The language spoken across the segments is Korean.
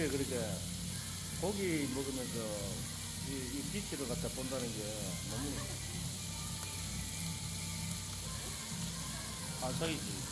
저게 그렇게 고기 먹으면서 이, 이 빛을 갖다 본다는 게 너무 환상이지.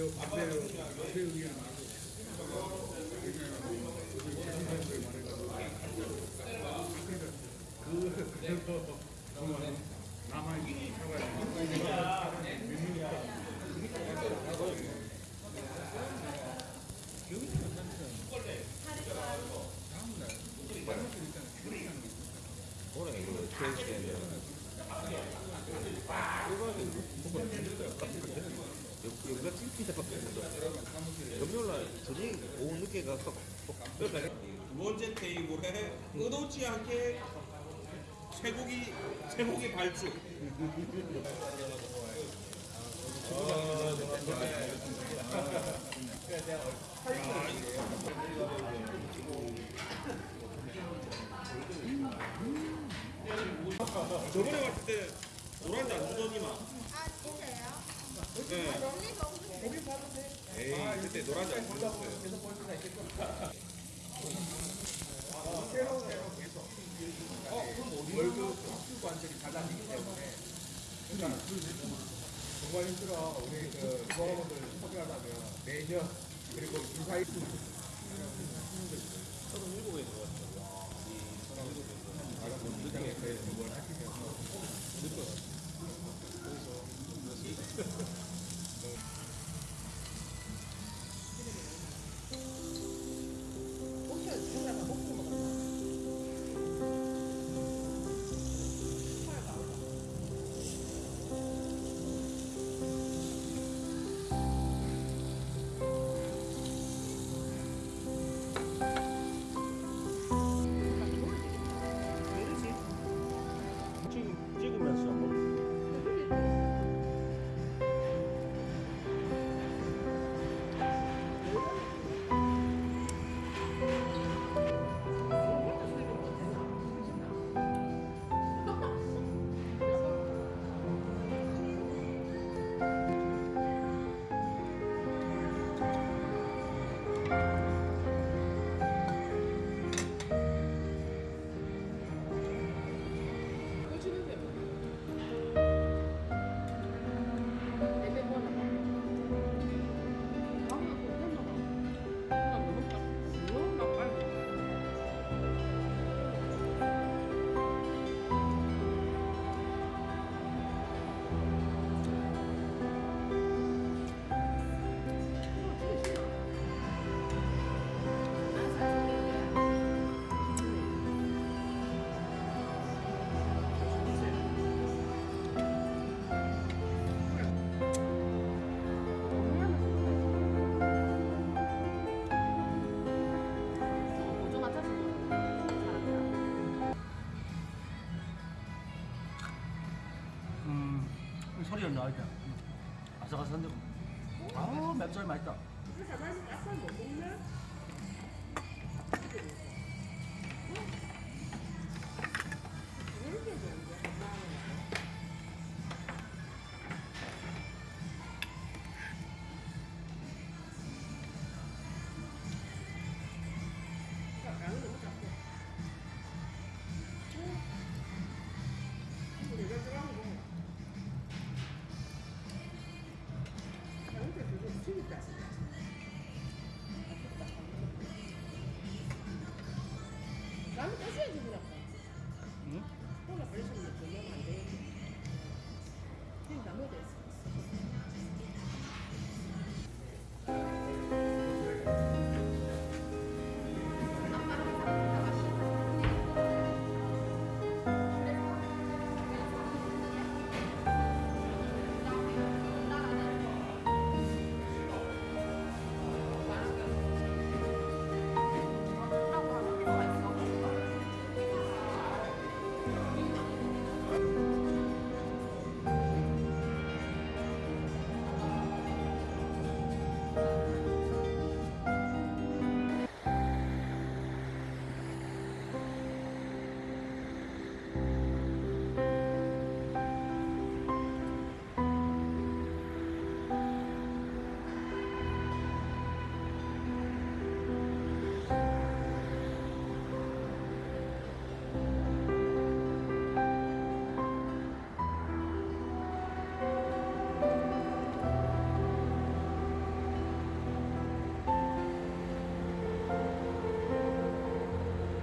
저 반대로 앞에 의견 말고 그 그래서 정말 남아 있는 사과를 올해 이거 테이 여기가 찐피자 금요일날 저녁 오후 늦게 가서 두 번째 테이블에 의도치 않게 쇠고기 쇠고기 발주. 저번에 왔을 때 노란지 안 주더니만. 아 진짜요? 네. 런리가 없는데 에이 그때 노란지 안 주셨어요. 월급 수관절이 달라지기 때문에 그러니까 정말 힘들어 우리 그 조합원들 소개하려면 매년 그리고 주사위 시장에 대해서 뭘 하시면 맥주는 나와있다. 음. 아삭아삭한데 아 맥주는 맛있다.